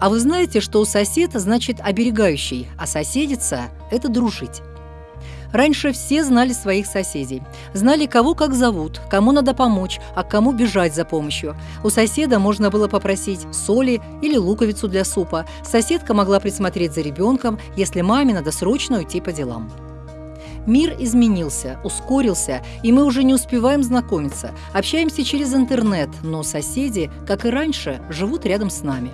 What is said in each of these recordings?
А вы знаете, что у соседа значит оберегающий, а соседица – это дружить. Раньше все знали своих соседей. Знали, кого как зовут, кому надо помочь, а кому бежать за помощью. У соседа можно было попросить соли или луковицу для супа. Соседка могла присмотреть за ребенком, если маме надо срочно уйти по делам. Мир изменился, ускорился, и мы уже не успеваем знакомиться. Общаемся через интернет, но соседи, как и раньше, живут рядом с нами.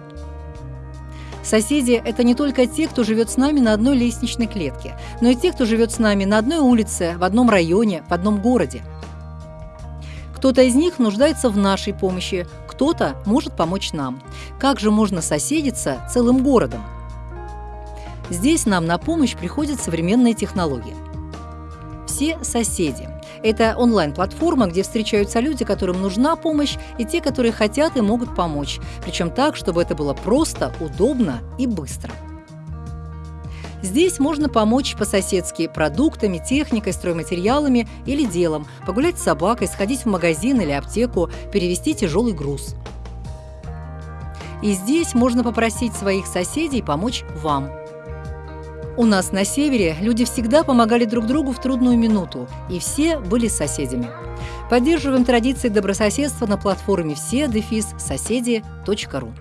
Соседи – это не только те, кто живет с нами на одной лестничной клетке, но и те, кто живет с нами на одной улице, в одном районе, в одном городе. Кто-то из них нуждается в нашей помощи, кто-то может помочь нам. Как же можно соседиться целым городом? Здесь нам на помощь приходят современные технологии. Все соседи – это онлайн-платформа, где встречаются люди, которым нужна помощь, и те, которые хотят и могут помочь. Причем так, чтобы это было просто, удобно и быстро. Здесь можно помочь по-соседски продуктами, техникой, стройматериалами или делом, погулять с собакой, сходить в магазин или аптеку, перевести тяжелый груз. И здесь можно попросить своих соседей помочь вам – у нас на севере люди всегда помогали друг другу в трудную минуту, и все были соседями. Поддерживаем традиции добрососедства на платформе все соседи.ру.